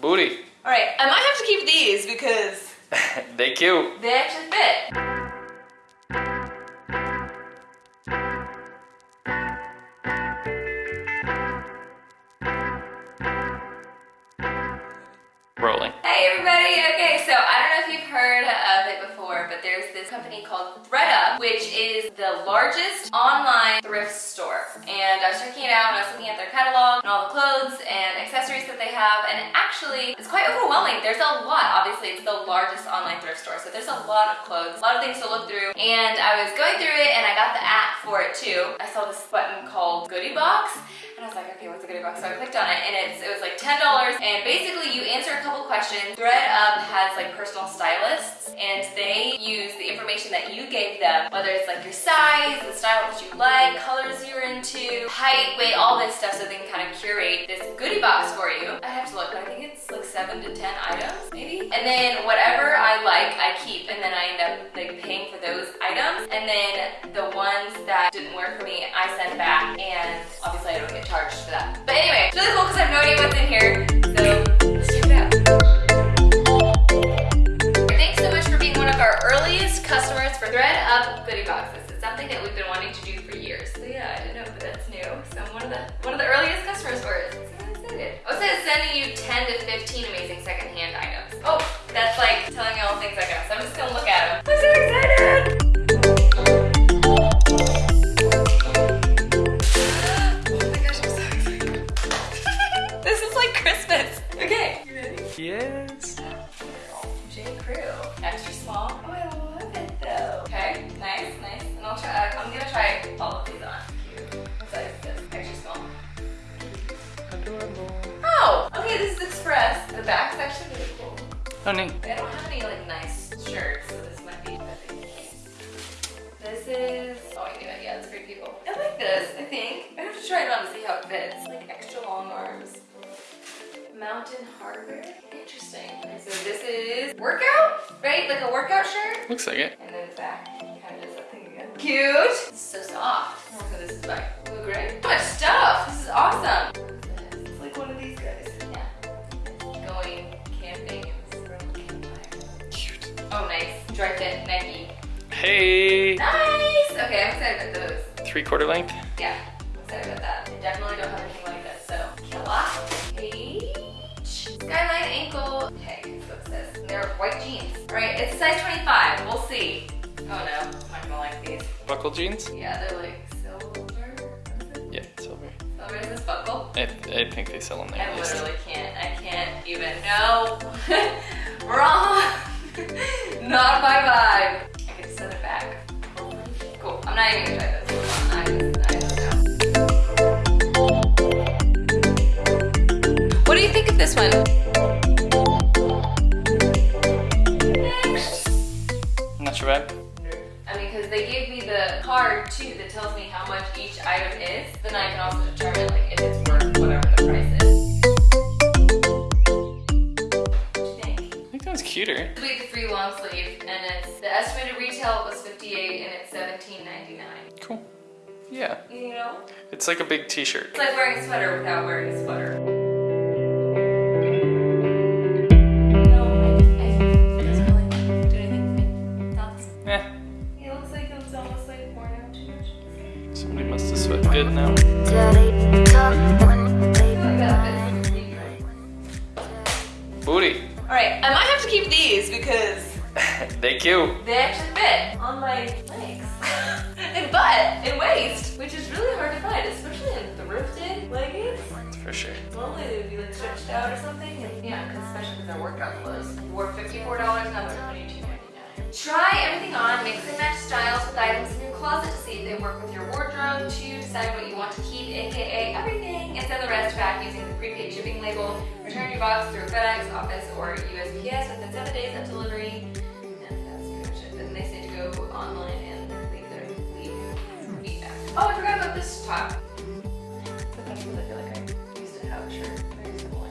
Booty. All right, I might have to keep these because they cute. they actually fit. Rolling. Hey everybody, okay, so I don't know if you've heard of it before, but there's this company called ThredUp, which is the largest online thrift store. And I was checking it out and I was looking at their catalog all the clothes and accessories that they have, and actually, it's quite overwhelming. There's a lot, obviously, it's the largest online thrift store, so there's a lot of clothes, a lot of things to look through, and I was going through it and I got the app for it too. I saw this button called Goodie Box, and I was like, okay, what's a goodie box? So I clicked on it and it's, it was like $10 and basically you answer a couple questions. ThredUp has like personal stylists and they use the information that you gave them, whether it's like your size, the style that you like, colors you're into, height, weight, all this stuff so they can kind of curate this goodie box for you. I have to look, I think it's like seven to 10 items maybe. And then whatever I like, I keep and then I end up like paying for those items. And then the ones that didn't work for me, I send back and obviously I don't get charged for that. But anyway, it's really cool because I have no idea what's in here. So let's check it out. Thanks so much for being one of our earliest customers for ThredUp goodie boxes. It's something that we've been wanting to do sending you 10 to 15 amazing secondhand items. Oh, that's like telling me all the things I got. So I'm just gonna look at them. I'm so excited! Oh my gosh, I'm so excited. this is like Christmas. Okay, you ready? Yes. J. Crew. Extra small. Oh, I love it though. Okay, nice, nice. And I'll try, I'm gonna try all of these Express. The back's actually really cool. Oh, neat. I don't have any like nice shirts, so this might be. This is, oh I knew it, yeah, it's pretty people. I like this, I think. I have to try it on to see how it fits. Like extra long arms. Mountain Hardwear. Interesting. And so this is workout, right? Like a workout shirt. Looks like it. And then the back kind of does that thing again. Cute. It's so soft. So this is back. Oh, nice. Dri-FIT Nike. Hey. Nice. Okay, I'm excited about those. Three quarter length. Yeah, I'm excited about that. I definitely don't have anything like this, so. Killa. H. Skyline ankle. Okay, that's what it says. And they're white jeans. All right, it's size 25. We'll see. Oh no, I'm not gonna like these. Buckle jeans. Yeah, they're like silver. Yeah, silver. Silver is this buckle? I, I think they sell them there. I literally can't. I can't even. No. Wrong. not my vibe. I can send it back. Cool. I'm not even gonna try this. I just, I just know. What do you think of this one? Next. Not your vibe. I mean, because they gave me the card too that tells me how much each item is. Then I can also determine like if it's worth whatever I think that was cuter. We have the free long sleeve, and it's the estimated retail was 58, and it's 17.99. Cool. Yeah. You know, It's like a big t-shirt. it's like wearing a sweater without wearing a sweater. Cute. they actually fit on my legs and butt and waist, which is really hard to find, especially in thrifted leggings. For sure. Normally they would be like stretched out or something. And yeah, because especially because they're workout clothes. Were $54, now they're $22.99. Try everything on, mix and match styles with items in your closet to see if they work with your wardrobe. To decide what you want to keep, aka everything, and send the rest back using the prepaid shipping label. Return your box through FedEx, Office, or USPS within seven days of delivery. Go online and leave their leave feedback. Oh, I forgot about this top. Sometimes I feel like I used to have a shirt very similar.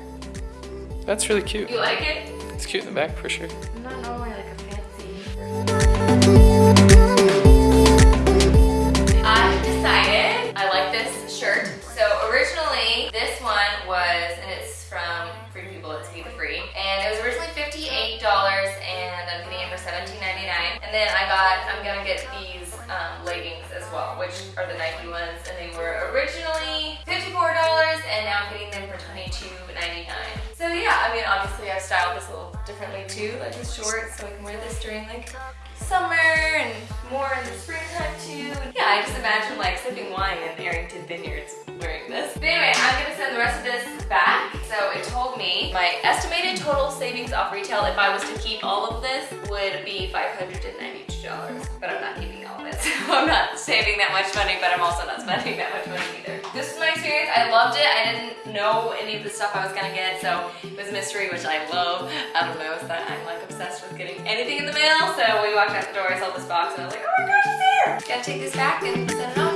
That's really cute. You like it? It's cute in the back for sure. I'm not normally like a fancy person. I've decided I like this shirt. So originally this one was, and it's And then I got, I'm gonna get um, leggings as well, which are the Nike ones. And they were originally $54 and now I'm getting them for $22.99. So yeah, I mean, obviously I've styled this a little differently too, like with shorts, so I can wear this during like summer and more in the springtime too. Yeah, I just imagine like sipping wine in Arrington Vineyards wearing this. But anyway, I'm gonna send the rest of this back. So it told me my estimated total savings off retail if I was to keep all of this would be $592. But I'm not keeping I'm not saving that much money, but I'm also not spending that much money either. This is my experience. I loved it. I didn't know any of the stuff I was gonna get, so it was mystery, which I love. Adam knows that I'm like obsessed with getting anything in the mail. So we walked out the door, I saw this box, and I was like, oh my gosh, it's here! Gotta take this back and send it off.